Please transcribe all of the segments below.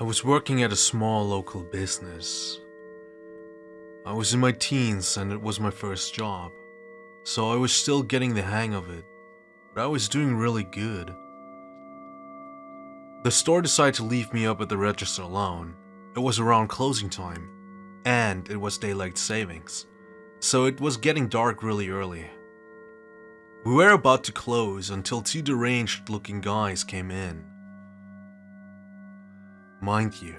I was working at a small local business. I was in my teens and it was my first job, so I was still getting the hang of it, but I was doing really good. The store decided to leave me up at the register alone. It was around closing time, and it was daylight savings, so it was getting dark really early. We were about to close until two deranged looking guys came in. Mind you,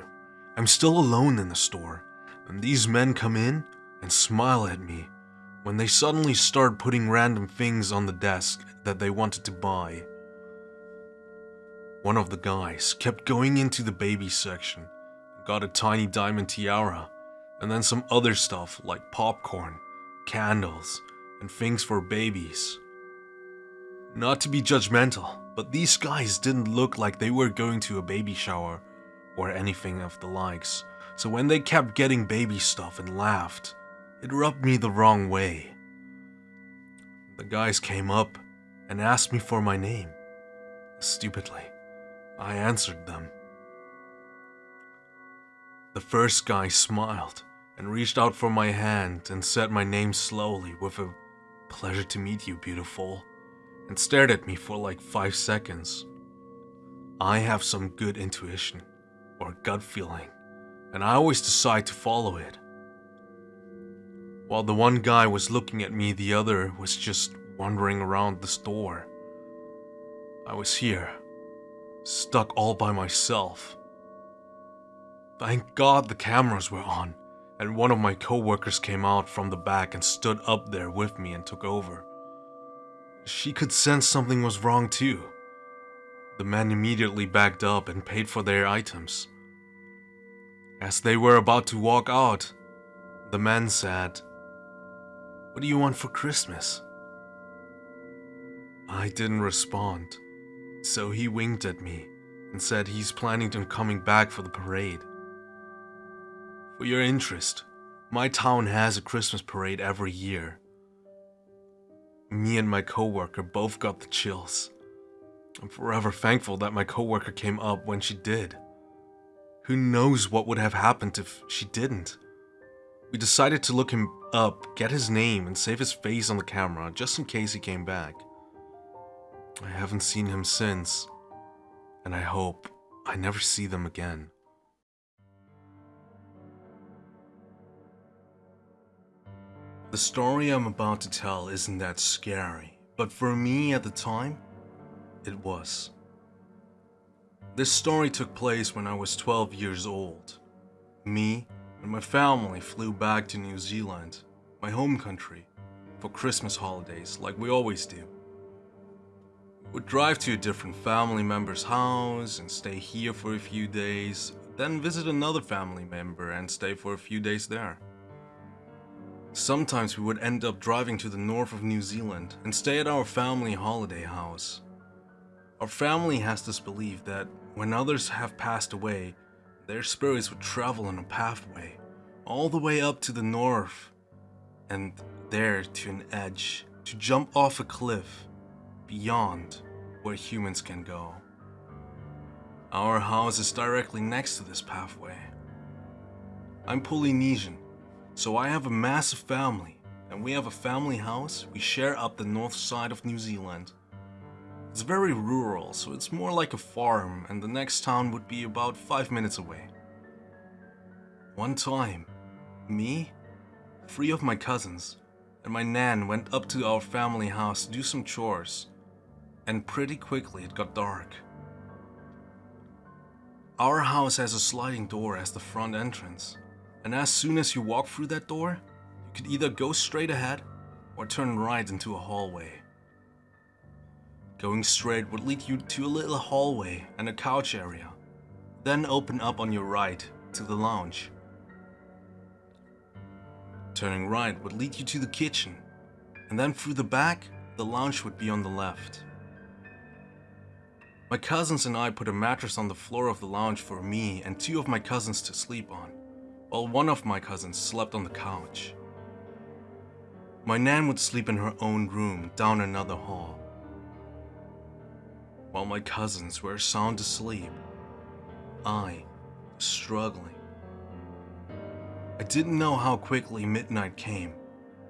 I'm still alone in the store, and these men come in and smile at me when they suddenly start putting random things on the desk that they wanted to buy. One of the guys kept going into the baby section, got a tiny diamond tiara, and then some other stuff like popcorn, candles, and things for babies. Not to be judgmental, but these guys didn't look like they were going to a baby shower or anything of the likes, so when they kept getting baby stuff and laughed, it rubbed me the wrong way. The guys came up and asked me for my name. Stupidly, I answered them. The first guy smiled and reached out for my hand and said my name slowly with a pleasure to meet you, beautiful, and stared at me for like five seconds. I have some good intuition or gut feeling, and I always decide to follow it. While the one guy was looking at me, the other was just wandering around the store. I was here, stuck all by myself. Thank God the cameras were on, and one of my coworkers came out from the back and stood up there with me and took over. She could sense something was wrong too. The men immediately backed up and paid for their items. As they were about to walk out, the man said, What do you want for Christmas? I didn't respond, so he winked at me and said he's planning on coming back for the parade. For your interest, my town has a Christmas parade every year. Me and my coworker both got the chills. I'm forever thankful that my coworker came up when she did. Who knows what would have happened if she didn't? We decided to look him up, get his name, and save his face on the camera just in case he came back. I haven't seen him since, and I hope I never see them again. The story I'm about to tell isn't that scary, but for me at the time, it was. This story took place when I was 12 years old. Me and my family flew back to New Zealand, my home country, for Christmas holidays like we always do. We would drive to a different family member's house and stay here for a few days, then visit another family member and stay for a few days there. Sometimes we would end up driving to the north of New Zealand and stay at our family holiday house. Our family has this belief that when others have passed away, their spirits would travel on a pathway all the way up to the north and there to an edge to jump off a cliff beyond where humans can go. Our house is directly next to this pathway. I'm Polynesian, so I have a massive family, and we have a family house we share up the north side of New Zealand. It's very rural, so it's more like a farm, and the next town would be about 5 minutes away. One time, me, three of my cousins, and my nan went up to our family house to do some chores, and pretty quickly it got dark. Our house has a sliding door as the front entrance, and as soon as you walk through that door, you could either go straight ahead or turn right into a hallway. Going straight would lead you to a little hallway and a couch area, then open up on your right to the lounge. Turning right would lead you to the kitchen, and then through the back, the lounge would be on the left. My cousins and I put a mattress on the floor of the lounge for me and two of my cousins to sleep on while one of my cousins slept on the couch. My nan would sleep in her own room down another hall. While my cousins were sound asleep, I struggling. I didn't know how quickly midnight came,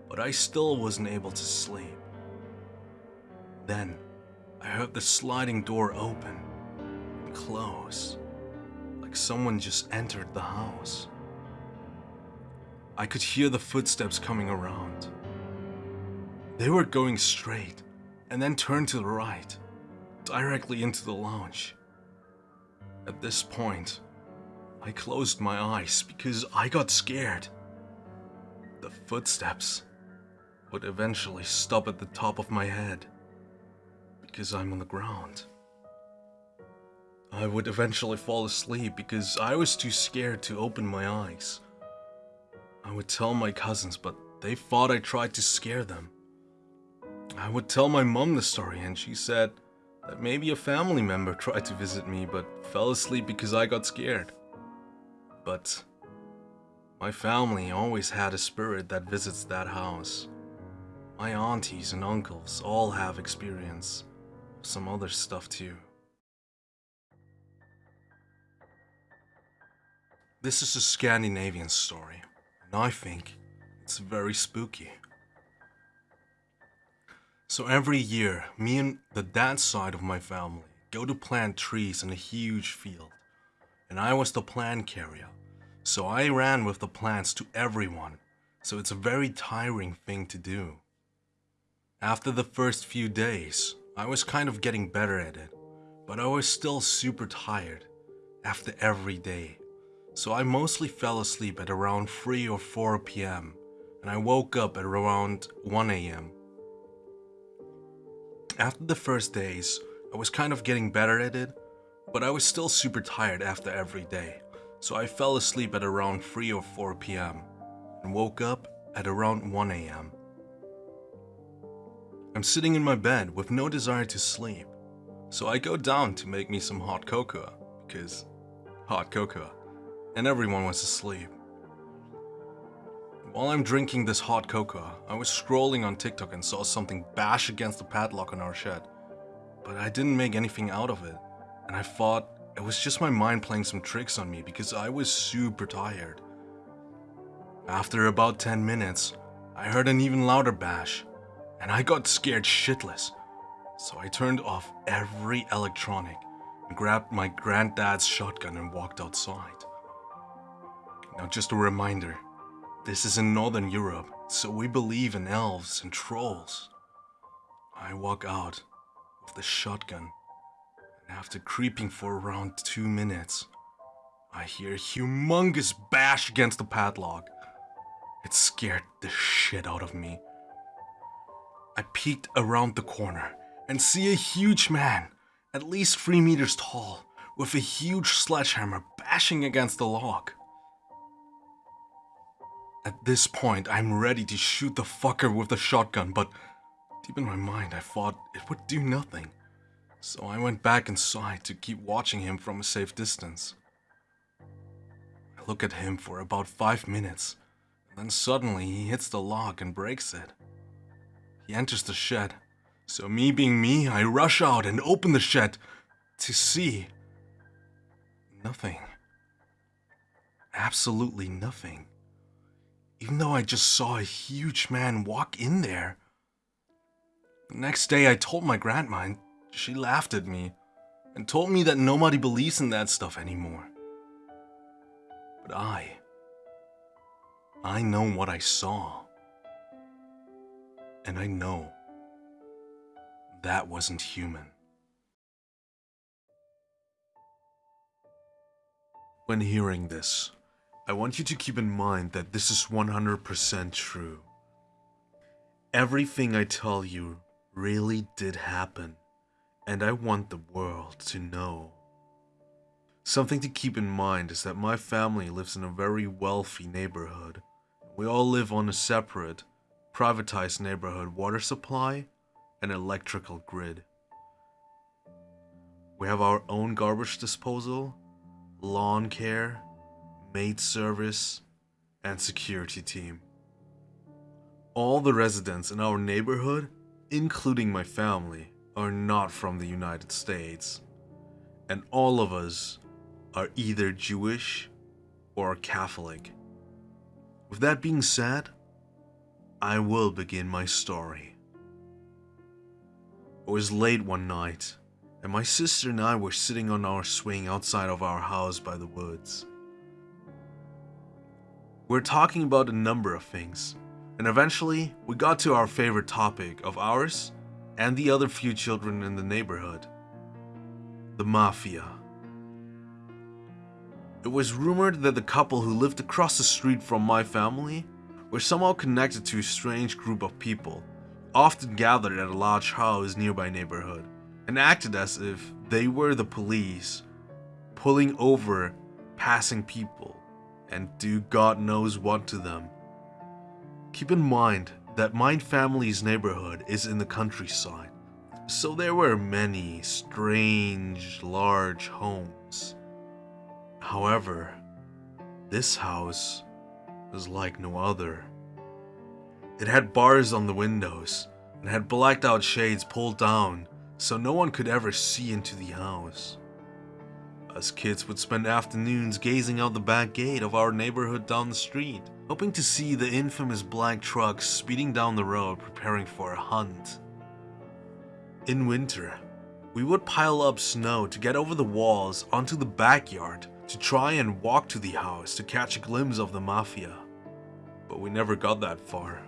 but I still wasn't able to sleep. Then, I heard the sliding door open and close, like someone just entered the house. I could hear the footsteps coming around. They were going straight and then turned to the right, directly into the lounge. At this point, I closed my eyes because I got scared. The footsteps would eventually stop at the top of my head because I'm on the ground. I would eventually fall asleep because I was too scared to open my eyes. I would tell my cousins, but they thought I tried to scare them. I would tell my mom the story, and she said maybe a family member tried to visit me but fell asleep because I got scared. But my family always had a spirit that visits that house. My aunties and uncles all have experience of some other stuff too. This is a Scandinavian story, and I think it's very spooky. So every year, me and the dad side of my family go to plant trees in a huge field. And I was the plant carrier. So I ran with the plants to everyone. So it's a very tiring thing to do. After the first few days, I was kind of getting better at it. But I was still super tired after every day. So I mostly fell asleep at around 3 or 4 p.m. and I woke up at around 1 a.m. After the first days, I was kind of getting better at it, but I was still super tired after every day, so I fell asleep at around 3 or 4 p.m. and woke up at around 1 a.m. I'm sitting in my bed with no desire to sleep, so I go down to make me some hot cocoa, because hot cocoa, and everyone was asleep. While I'm drinking this hot cocoa, I was scrolling on TikTok and saw something bash against the padlock on our shed. But I didn't make anything out of it, and I thought it was just my mind playing some tricks on me because I was super tired. After about 10 minutes, I heard an even louder bash, and I got scared shitless. So I turned off every electronic and grabbed my granddad's shotgun and walked outside. Now just a reminder, this is in Northern Europe, so we believe in elves and trolls. I walk out with the shotgun, and after creeping for around two minutes, I hear a humongous bash against the padlock. It scared the shit out of me. I peeked around the corner and see a huge man, at least three meters tall, with a huge sledgehammer bashing against the lock. At this point, I'm ready to shoot the fucker with the shotgun, but deep in my mind, I thought it would do nothing. So I went back inside to keep watching him from a safe distance. I look at him for about five minutes, then suddenly he hits the lock and breaks it. He enters the shed, so me being me, I rush out and open the shed to see nothing. Absolutely nothing even though I just saw a huge man walk in there. The next day I told my grandma and she laughed at me and told me that nobody believes in that stuff anymore. But I, I know what I saw. And I know that wasn't human. When hearing this, I want you to keep in mind that this is 100% true. Everything I tell you really did happen, and I want the world to know. Something to keep in mind is that my family lives in a very wealthy neighborhood. We all live on a separate, privatized neighborhood water supply and electrical grid. We have our own garbage disposal, lawn care, maid service, and security team. All the residents in our neighborhood, including my family, are not from the United States, and all of us are either Jewish or Catholic. With that being said, I will begin my story. It was late one night, and my sister and I were sitting on our swing outside of our house by the woods. We are talking about a number of things, and eventually we got to our favorite topic of ours and the other few children in the neighborhood the Mafia. It was rumored that the couple who lived across the street from my family were somehow connected to a strange group of people, often gathered at a large house nearby neighborhood, and acted as if they were the police, pulling over passing people and do God knows what to them. Keep in mind that my family's neighborhood is in the countryside so there were many strange, large homes. However, this house was like no other. It had bars on the windows and had blacked out shades pulled down so no one could ever see into the house. Us kids would spend afternoons gazing out the back gate of our neighborhood down the street, hoping to see the infamous black trucks speeding down the road preparing for a hunt. In winter, we would pile up snow to get over the walls onto the backyard to try and walk to the house to catch a glimpse of the Mafia. But we never got that far.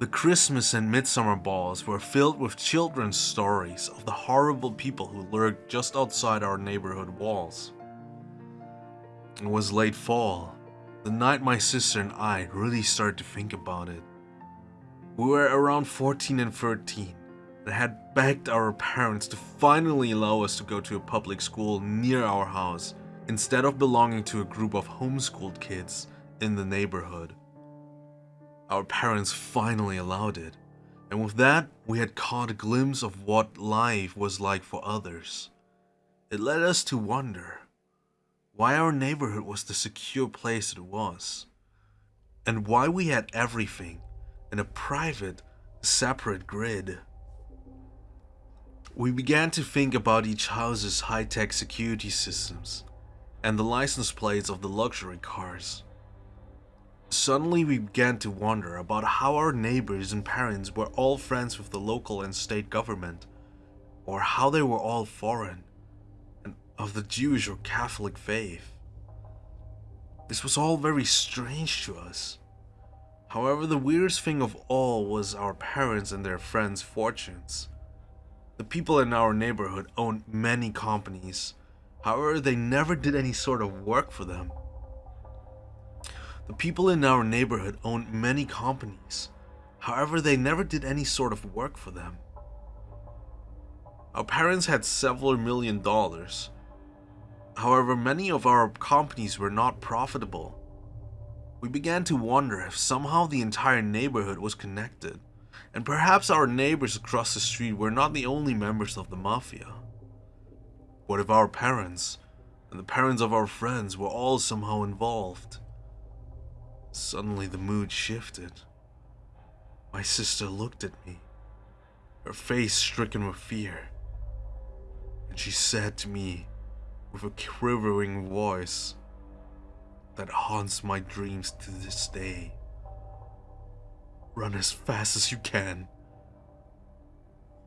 The Christmas and midsummer balls were filled with children's stories of the horrible people who lurked just outside our neighborhood walls. It was late fall, the night my sister and I really started to think about it. We were around 14 and 13, and had begged our parents to finally allow us to go to a public school near our house instead of belonging to a group of homeschooled kids in the neighborhood. Our parents finally allowed it, and with that, we had caught a glimpse of what life was like for others. It led us to wonder why our neighborhood was the secure place it was, and why we had everything in a private, separate grid. We began to think about each house's high-tech security systems and the license plates of the luxury cars. Suddenly we began to wonder about how our neighbors and parents were all friends with the local and state government, or how they were all foreign, and of the Jewish or Catholic faith. This was all very strange to us. However, the weirdest thing of all was our parents and their friends' fortunes. The people in our neighborhood owned many companies. However, they never did any sort of work for them. The people in our neighborhood owned many companies. However, they never did any sort of work for them. Our parents had several million dollars. However, many of our companies were not profitable. We began to wonder if somehow the entire neighborhood was connected. And perhaps our neighbors across the street were not the only members of the Mafia. What if our parents, and the parents of our friends were all somehow involved? Suddenly the mood shifted. My sister looked at me, her face stricken with fear, and she said to me with a quivering voice that haunts my dreams to this day. Run as fast as you can.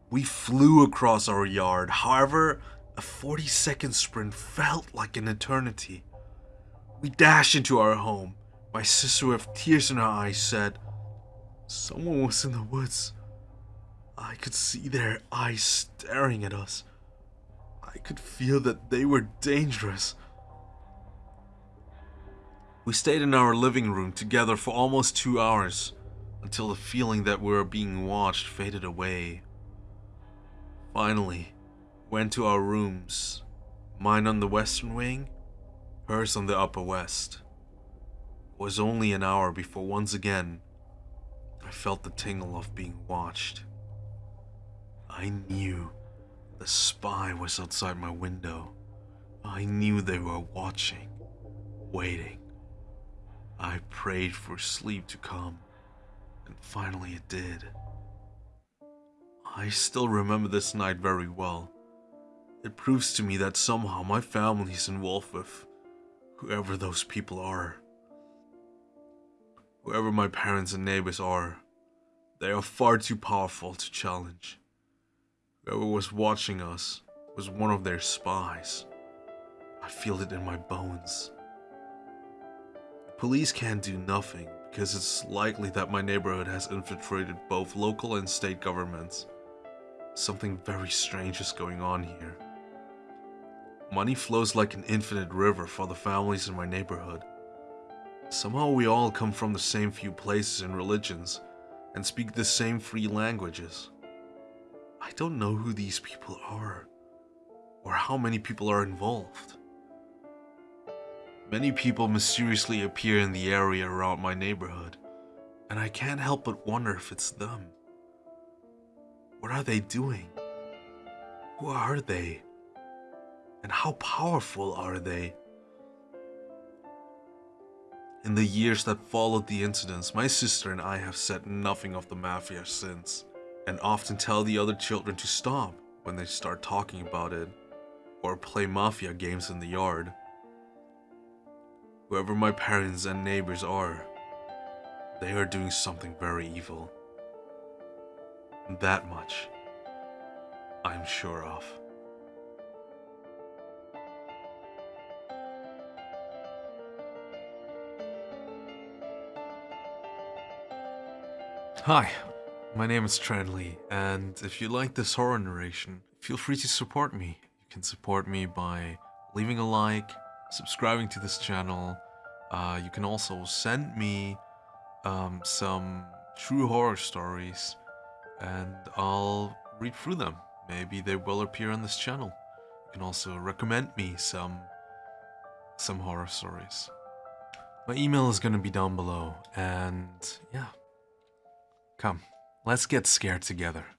We flew across our yard, however, a 40 second sprint felt like an eternity. We dashed into our home. My sister, with tears in her eyes, said, Someone was in the woods. I could see their eyes staring at us. I could feel that they were dangerous. We stayed in our living room together for almost two hours until the feeling that we were being watched faded away. Finally, went to our rooms, mine on the western wing, hers on the upper west. Was only an hour before once again I felt the tingle of being watched. I knew the spy was outside my window. I knew they were watching, waiting. I prayed for sleep to come and finally it did. I still remember this night very well. It proves to me that somehow my family is involved with whoever those people are. Whoever my parents and neighbors are, they are far too powerful to challenge. Whoever was watching us was one of their spies. I feel it in my bones. The police can't do nothing because it's likely that my neighborhood has infiltrated both local and state governments. Something very strange is going on here. Money flows like an infinite river for the families in my neighborhood. Somehow we all come from the same few places and religions and speak the same free languages. I don't know who these people are or how many people are involved. Many people mysteriously appear in the area around my neighborhood, and I can't help but wonder if it's them. What are they doing? Who are they? And how powerful are they? In the years that followed the incidents, my sister and I have said nothing of the mafia since, and often tell the other children to stop when they start talking about it, or play mafia games in the yard. Whoever my parents and neighbors are, they are doing something very evil. That much, I'm sure of. Hi, my name is Tranley, and if you like this horror narration, feel free to support me. You can support me by leaving a like, subscribing to this channel. Uh, you can also send me um, some true horror stories, and I'll read through them. Maybe they will appear on this channel. You can also recommend me some some horror stories. My email is gonna be down below, and yeah. Come, let's get scared together.